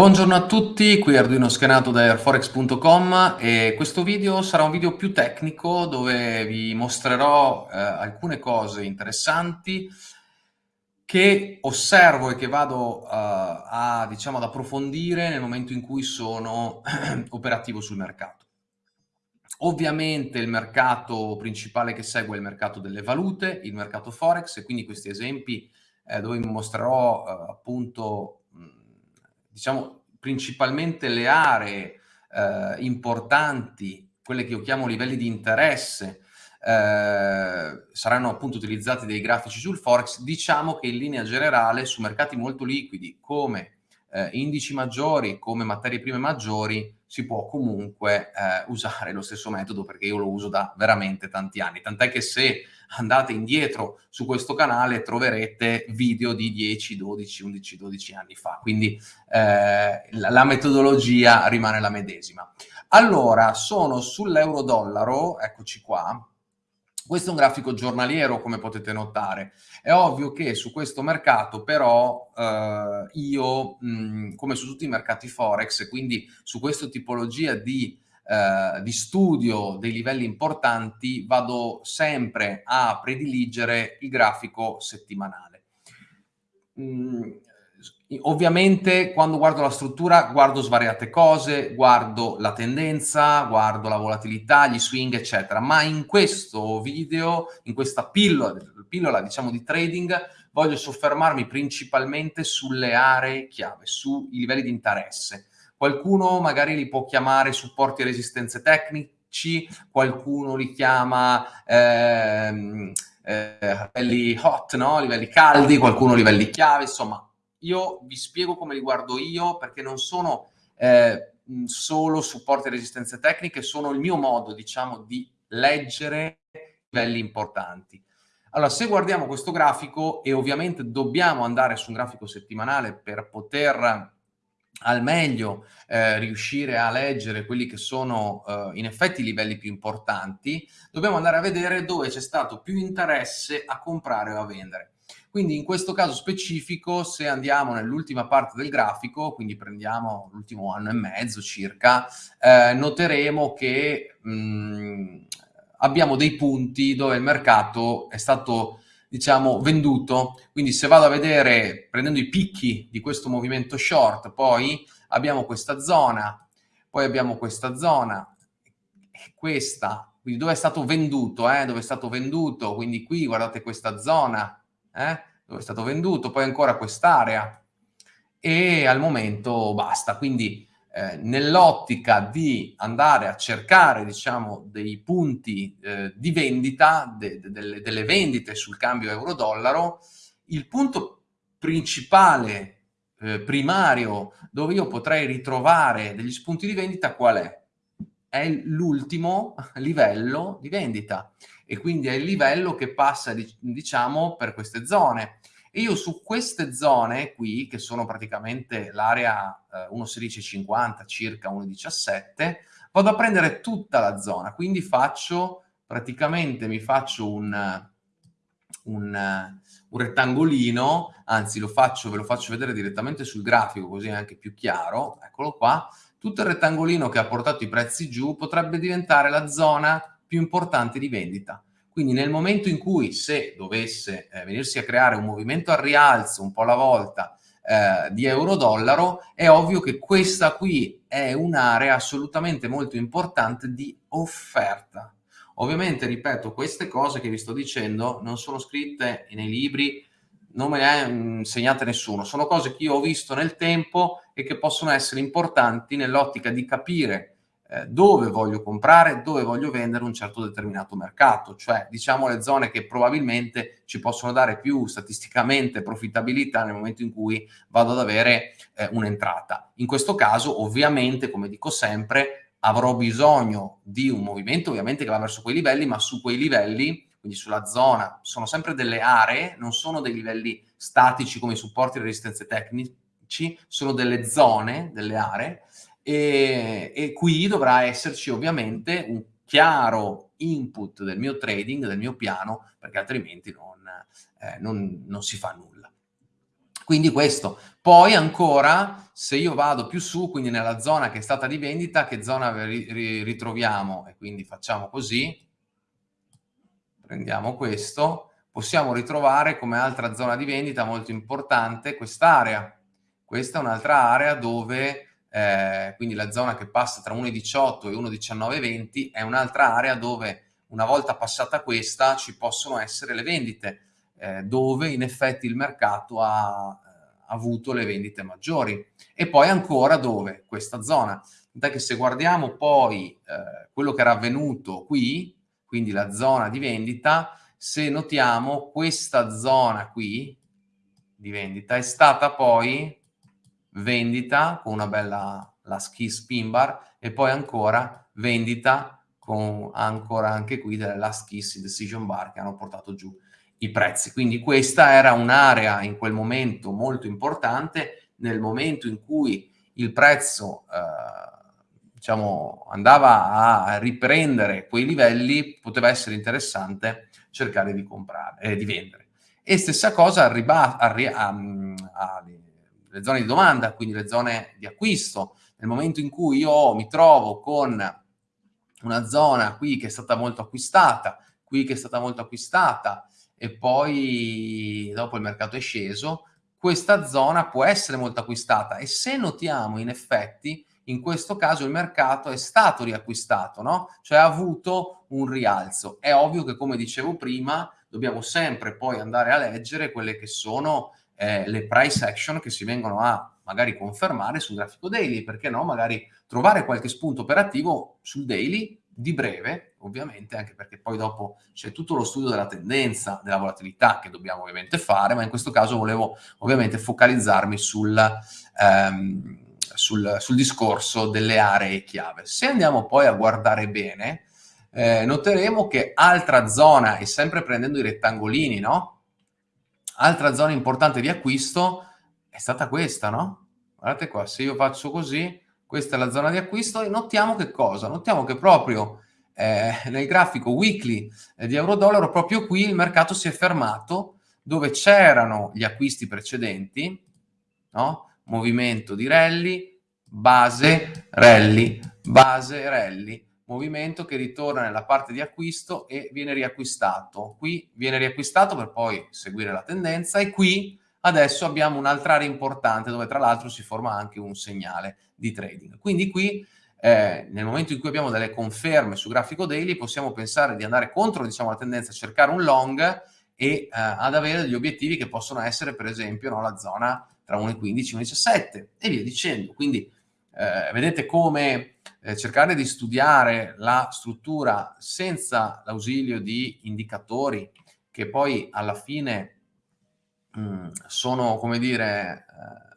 Buongiorno a tutti, qui Arduino Schenato da airforex.com e questo video sarà un video più tecnico dove vi mostrerò eh, alcune cose interessanti che osservo e che vado uh, a, diciamo, ad approfondire nel momento in cui sono operativo sul mercato. Ovviamente il mercato principale che segue è il mercato delle valute, il mercato Forex e quindi questi esempi eh, dove vi mostrerò eh, appunto diciamo, principalmente le aree eh, importanti, quelle che io chiamo livelli di interesse, eh, saranno appunto utilizzati dei grafici sul Forex, diciamo che in linea generale su mercati molto liquidi come eh, indici maggiori, come materie prime maggiori, si può comunque eh, usare lo stesso metodo perché io lo uso da veramente tanti anni, tant'è che se andate indietro su questo canale troverete video di 10, 12, 11, 12 anni fa, quindi eh, la, metodologia rimane la medesima. Allora, sono sull'euro-dollaro, eccoci qua, questo è un grafico giornaliero, come potete notare. È ovvio che su questo mercato, però, eh, io, mh, come su tutti i mercati Forex, quindi su questa tipologia di eh, di studio dei livelli importanti vado sempre a prediligere il grafico settimanale. Mm, ovviamente quando guardo la struttura guardo svariate cose, guardo la tendenza, guardo la volatilità, gli swing eccetera, ma in questo video, in questa pillola, pillola diciamo di trading, voglio soffermarmi principalmente sulle aree chiave, sui livelli di interesse Qualcuno magari li può chiamare supporti e resistenze tecnici, qualcuno li chiama ehm, eh, livelli hot, no? livelli caldi, qualcuno livelli chiave, insomma, io vi spiego come li guardo io perché non sono eh, solo supporti e resistenze tecniche, sono il mio modo, diciamo, di leggere livelli importanti. Allora, se guardiamo questo grafico, e ovviamente dobbiamo andare su un grafico settimanale per poter al meglio eh, riuscire a leggere quelli che sono eh, in effetti i livelli più importanti, dobbiamo andare a vedere dove c'è stato più interesse a comprare o a vendere. Quindi in questo caso specifico, se andiamo nell'ultima parte del grafico, quindi prendiamo l'ultimo anno e mezzo circa, eh, noteremo che mh, mm, abbiamo dei punti dove il mercato è stato diciamo, venduto. Quindi se vado a vedere, prendendo i picchi di questo movimento short, poi abbiamo questa zona, poi abbiamo questa zona, questa, quindi dove è stato venduto, eh? dove è stato venduto, quindi qui guardate questa zona, eh? dove è stato venduto, poi ancora quest'area e al momento basta, quindi eh, nell'ottica di andare a cercare diciamo, dei punti eh, di vendita, de, de, delle, delle vendite sul cambio euro-dollaro, il punto principale, eh, primario, dove io potrei ritrovare degli spunti di vendita qual è? È l'ultimo livello di vendita e quindi è il livello che passa diciamo per queste zone e io su queste zone qui, che sono praticamente l'area eh, 1,1650 circa 1,17, vado a prendere tutta la zona, quindi faccio praticamente mi faccio un, un, un rettangolino, anzi lo faccio, ve lo faccio vedere direttamente sul grafico così è anche più chiaro, eccolo qua, tutto il rettangolino che ha portato i prezzi giù potrebbe diventare la zona più importante di vendita. Quindi nel momento in cui se dovesse eh, venirsi a creare un movimento al rialzo un po' alla volta eh, di euro-dollaro, è ovvio che questa qui è un'area assolutamente molto importante di offerta. Ovviamente, ripeto, queste cose che vi sto dicendo non sono scritte nei libri, non me le ha insegnate nessuno, sono cose che io ho visto nel tempo e che possono essere importanti nell'ottica di capire eh, dove voglio comprare, dove voglio vendere un certo determinato mercato, cioè diciamo le zone che probabilmente ci possono dare più statisticamente profittabilità nel momento in cui vado ad avere eh, un'entrata. In questo caso ovviamente, come dico sempre, avrò bisogno di un movimento ovviamente che va verso quei livelli, ma su quei livelli, quindi sulla zona, sono sempre delle aree, non sono dei livelli statici come i supporti e le resistenze tecnici, sono delle zone, delle aree, e, e qui dovrà esserci ovviamente un chiaro input del mio trading, del mio piano, perché altrimenti non, eh, non, non si fa nulla. Quindi questo. Poi ancora, se io vado più su, quindi nella zona che è stata di vendita, che zona ritroviamo? E quindi facciamo così, prendiamo questo, possiamo ritrovare come altra zona di vendita molto importante quest'area. Questa è un'altra area dove, eh, quindi la zona che passa tra 1,18 e 1,1920 è un'altra area dove una volta passata questa ci possono essere le vendite, eh, dove in effetti il mercato ha eh, avuto le vendite maggiori. E poi ancora dove? Questa zona. Tant'è che se guardiamo poi eh, quello che era avvenuto qui, quindi la zona di vendita, se notiamo questa zona qui di vendita è stata poi vendita con una bella la ski spin bar e poi ancora vendita con ancora anche qui delle last kiss decision bar che hanno portato giù i prezzi. Quindi questa era un'area in quel momento molto importante, nel momento in cui il prezzo eh, diciamo, andava a riprendere quei livelli, poteva essere interessante cercare di comprare, eh, di vendere. E stessa cosa arriva alle zone di domanda, quindi le zone di acquisto. Nel momento in cui io mi trovo con una zona qui che è stata molto acquistata, qui che è stata molto acquistata, e poi dopo il mercato è sceso, questa zona può essere molto acquistata e se notiamo in effetti in questo caso il mercato è stato riacquistato, no? Cioè ha avuto un rialzo. È ovvio che come dicevo prima dobbiamo sempre poi andare a leggere quelle che sono eh, le price action che si vengono a magari confermare sul grafico daily, perché no? Magari trovare qualche spunto operativo sul daily di breve, ovviamente, anche perché poi dopo c'è tutto lo studio della tendenza, della volatilità che dobbiamo ovviamente fare, ma in questo caso volevo ovviamente focalizzarmi sul, ehm, sul, sul discorso delle aree chiave. Se andiamo poi a guardare bene, eh, noteremo che altra zona, e sempre prendendo i rettangolini, no? Altra zona importante di acquisto è stata questa, no? Guardate qua, se io faccio così, questa è la zona di acquisto e notiamo che cosa? Notiamo che proprio eh, nel grafico weekly eh, di euro-dollaro, proprio qui il mercato si è fermato dove c'erano gli acquisti precedenti, no? movimento di rally, base, rally, base, rally, movimento che ritorna nella parte di acquisto e viene riacquistato. Qui viene riacquistato per poi seguire la tendenza e qui adesso abbiamo un'altra area importante dove tra l'altro si forma anche un segnale di trading. Quindi qui eh, nel momento in cui abbiamo delle conferme su grafico daily possiamo pensare di andare contro diciamo, la tendenza a cercare un long e eh, ad avere degli obiettivi che possono essere per esempio no, la zona tra 1,15 e 1,17 e via dicendo. Quindi eh, vedete come eh, cercare di studiare la struttura senza l'ausilio di indicatori che poi alla fine mh, mm, sono, come dire, eh,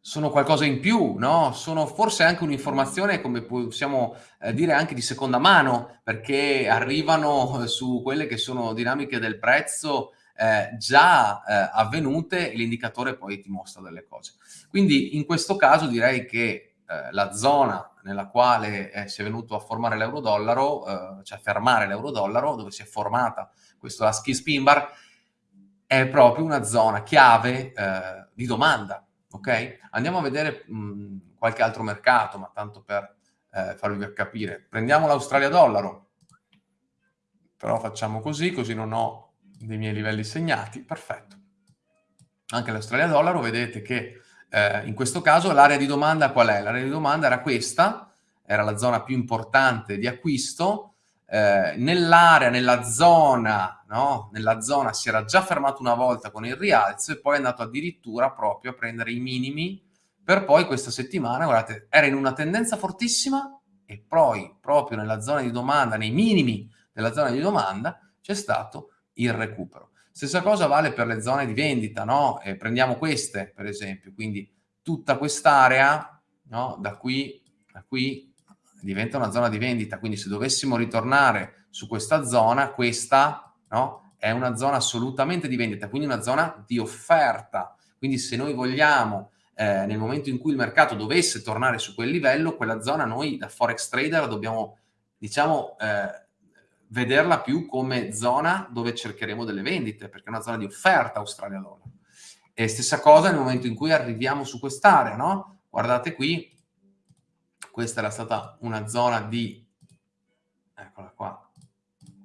sono qualcosa in più, no? Sono forse anche un'informazione, come possiamo eh, dire, anche di seconda mano, perché arrivano su quelle che sono dinamiche del prezzo eh, già eh, avvenute e l'indicatore poi ti mostra delle cose. Quindi in questo caso direi che eh, la zona nella quale eh, si è venuto a formare l'euro-dollaro, cioè a fermare l'euro-dollaro, dove si è formata questo ASCII spin bar, è proprio una zona chiave eh, di domanda, ok? Andiamo a vedere mh, qualche altro mercato, ma tanto per eh, farvi capire. Prendiamo l'Australia dollaro, però facciamo così, così non ho dei miei livelli segnati, perfetto. Anche l'Australia dollaro, vedete che eh, in questo caso l'area di domanda qual è? L'area di domanda era questa, era la zona più importante di acquisto, eh, nell'area, nella zona, no? nella zona si era già fermato una volta con il rialzo e poi è andato addirittura proprio a prendere i minimi per poi questa settimana, guardate, era in una tendenza fortissima e poi proprio nella zona di domanda, nei minimi della zona di domanda, c'è stato il recupero. Stessa cosa vale per le zone di vendita, no? E prendiamo queste, per esempio, quindi tutta quest'area, no? Da qui, da qui diventa una zona di vendita, quindi se dovessimo ritornare su questa zona, questa no, è una zona assolutamente di vendita, quindi una zona di offerta. Quindi se noi vogliamo, eh, nel momento in cui il mercato dovesse tornare su quel livello, quella zona noi da Forex Trader dobbiamo, diciamo, eh, vederla più come zona dove cercheremo delle vendite, perché è una zona di offerta Australia dollaro. E stessa cosa nel momento in cui arriviamo su quest'area, no? Guardate qui, questa era stata una zona di, eccola qua,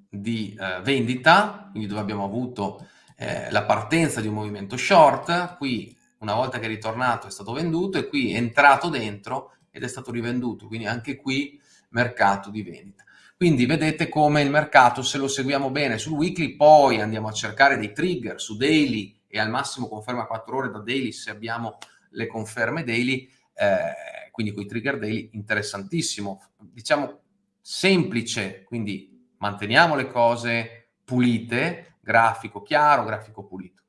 di eh, vendita, quindi dove abbiamo avuto eh, la partenza di un movimento short, qui una volta che è ritornato è stato venduto e qui è entrato dentro ed è stato rivenduto, quindi anche qui mercato di vendita. Quindi vedete come il mercato, se lo seguiamo bene sul weekly, poi andiamo a cercare dei trigger su daily e al massimo conferma 4 ore da daily se abbiamo le conferme daily, eh, quindi con i trigger daily, interessantissimo. Diciamo semplice, quindi manteniamo le cose pulite, grafico chiaro, grafico pulito.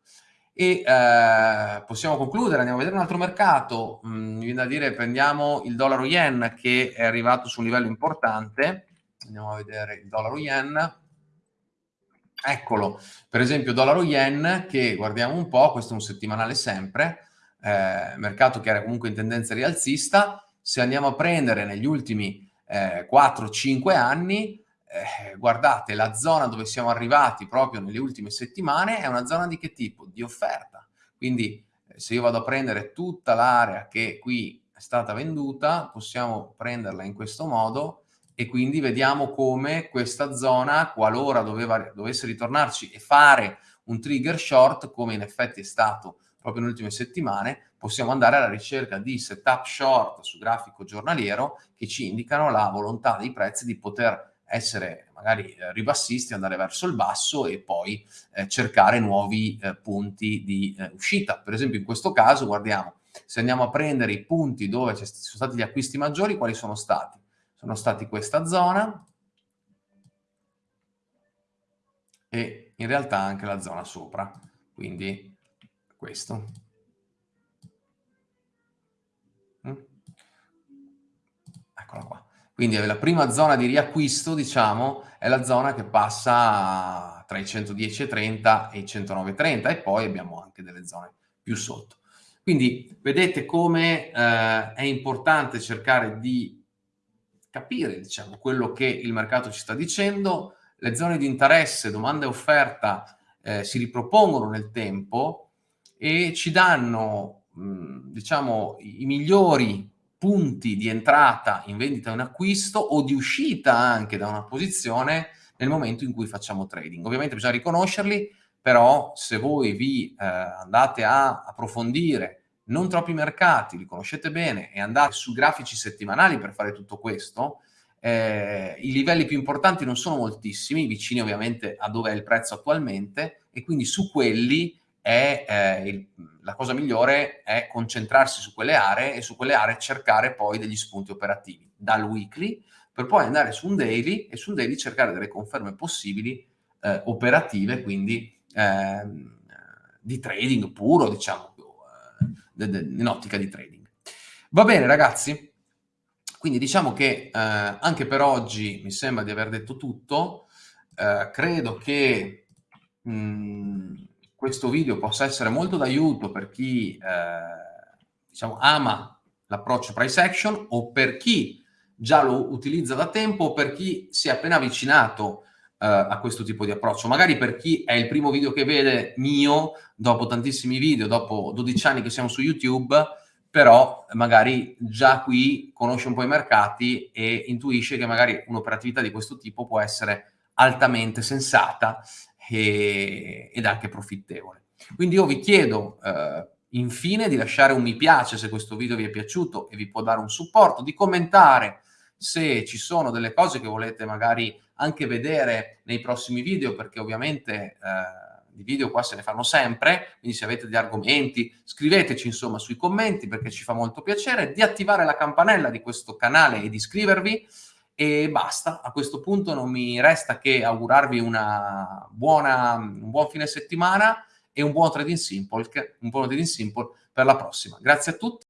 E eh, possiamo concludere, andiamo a vedere un altro mercato, mm, viene da dire prendiamo il dollaro yen che è arrivato su un livello importante, andiamo a vedere il dollaro yen, eccolo, per esempio dollaro yen che guardiamo un po', questo è un settimanale sempre, eh, mercato che era comunque in tendenza rialzista, se andiamo a prendere negli ultimi eh, 4-5 anni, eh, guardate, la zona dove siamo arrivati proprio nelle ultime settimane è una zona di che tipo? Di offerta. Quindi eh, se io vado a prendere tutta l'area che qui è stata venduta, possiamo prenderla in questo modo e quindi vediamo come questa zona, qualora doveva, dovesse ritornarci e fare un trigger short, come in effetti è stato proprio nelle ultime settimane, possiamo andare alla ricerca di setup short su grafico giornaliero che ci indicano la volontà dei prezzi di poter essere magari eh, ribassisti, andare verso il basso e poi eh, cercare nuovi eh, punti di eh, uscita. Per esempio in questo caso guardiamo, se andiamo a prendere i punti dove ci sono stati gli acquisti maggiori, quali sono stati? Sono stati questa zona e in realtà anche la zona sopra, quindi questo. Mm? Eccola qua. Quindi la prima zona di riacquisto, diciamo, è la zona che passa tra i 110,30 e i 109,30 e poi abbiamo anche delle zone più sotto. Quindi vedete come eh, è importante cercare di capire, diciamo, quello che il mercato ci sta dicendo, le zone di interesse, domanda e offerta eh, si ripropongono nel tempo e ci danno, mh, diciamo, i migliori punti di entrata in vendita o in acquisto o di uscita anche da una posizione nel momento in cui facciamo trading. Ovviamente bisogna riconoscerli, però se voi vi eh, andate a approfondire non troppi mercati, li conoscete bene e andate su grafici settimanali per fare tutto questo, eh, i livelli più importanti non sono moltissimi, vicini ovviamente a dove è il prezzo attualmente e quindi su quelli è, eh, il, la cosa migliore è concentrarsi su quelle aree e su quelle aree cercare poi degli spunti operativi dal weekly per poi andare su un daily e su un daily cercare delle conferme possibili eh, operative, quindi eh, di trading puro, diciamo, in ottica di trading. Va bene ragazzi? Quindi diciamo che eh, anche per oggi mi sembra di aver detto tutto, eh, credo che mh, mm, questo video possa essere molto d'aiuto per chi eh, diciamo, ama l'approccio price action o per chi già lo utilizza da tempo o per chi si è appena avvicinato a questo tipo di approccio. Magari per chi è il primo video che vede mio, dopo tantissimi video, dopo 12 anni che siamo su YouTube, però magari già qui conosce un po' i mercati e intuisce che magari un'operatività di questo tipo può essere altamente sensata e, ed anche profittevole. Quindi io vi chiedo eh, infine di lasciare un mi piace se questo video vi è piaciuto e vi può dare un supporto, di commentare se ci sono delle cose che volete magari anche vedere nei prossimi video, perché ovviamente eh, di video qua se ne fanno sempre, quindi se avete degli argomenti scriveteci insomma sui commenti perché ci fa molto piacere, di attivare la campanella di questo canale e di iscrivervi e basta. A questo punto non mi resta che augurarvi buona, un buon fine settimana e un buon trading simple, un buon trading simple per la prossima. Grazie a tutti.